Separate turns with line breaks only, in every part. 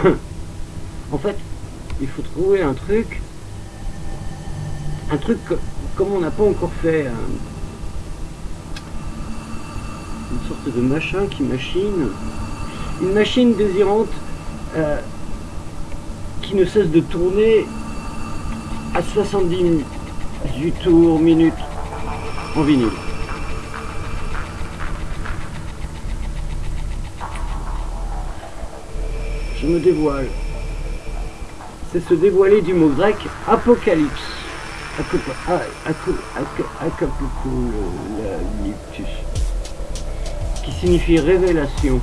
en fait, il faut trouver un truc, un truc comme on n'a pas encore fait, une sorte de machin qui machine, une machine désirante euh, qui ne cesse de tourner à 70 du tours minutes en vinyle. Je me dévoile. C'est se dévoiler du mot grec apocalypse. Qui signifie révélation.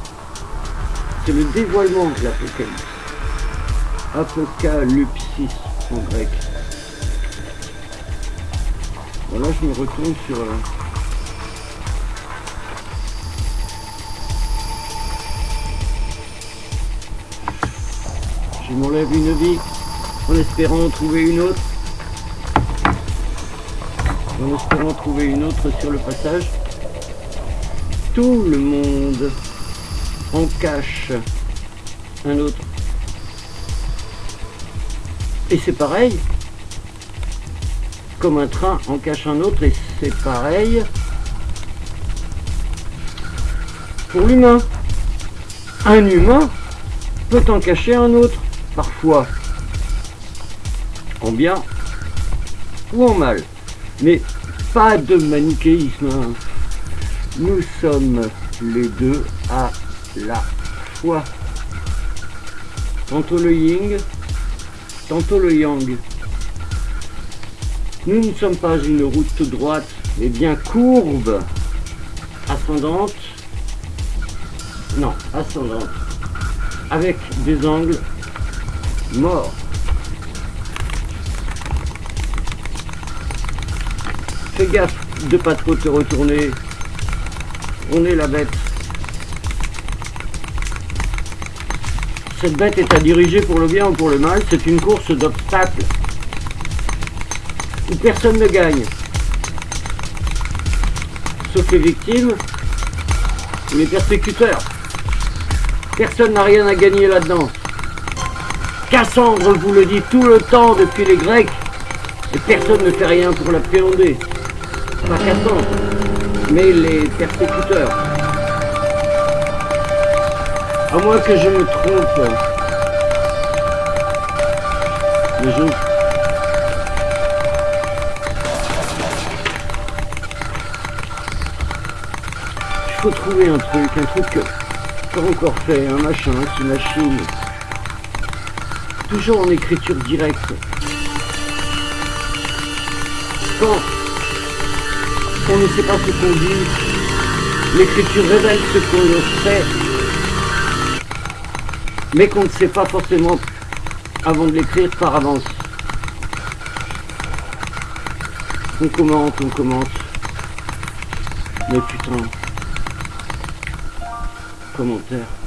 C'est le dévoilement de l'apocalypse. Apocalypsis en grec. Voilà, je me retourne sur... je m'enlève une vie en espérant en trouver une autre. En espérant trouver une autre sur le passage. Tout le monde en cache un autre. Et c'est pareil, comme un train en cache un autre et c'est pareil pour l'humain. Un humain peut en cacher un autre, parfois en bien ou en mal. Mais pas de manichéisme. Hein. Nous sommes les deux à la fois. Tantôt le yin, tantôt le yang. Nous ne sommes pas une route droite, mais bien courbe, ascendante, non, ascendante, avec des angles morts. Fais gaffe de pas trop te retourner. On est la bête. Cette bête est à diriger pour le bien ou pour le mal. C'est une course d'obstacles où personne ne gagne. Sauf les victimes les persécuteurs. Personne n'a rien à gagner là-dedans. Cassandre vous le dit tout le temps depuis les Grecs, et personne ne fait rien pour l'appréhender. Pas Cassandre, mais les persécuteurs. À moins que je me trompe. Mais je faut trouver un truc, un truc pas encore fait, un machin qui machine. Toujours en écriture directe. Quand on ne sait pas ce qu'on dit, l'écriture révèle ce qu'on fait, mais qu'on ne sait pas forcément avant de l'écrire par avance. On commente, on commente. Mais putain commentaires.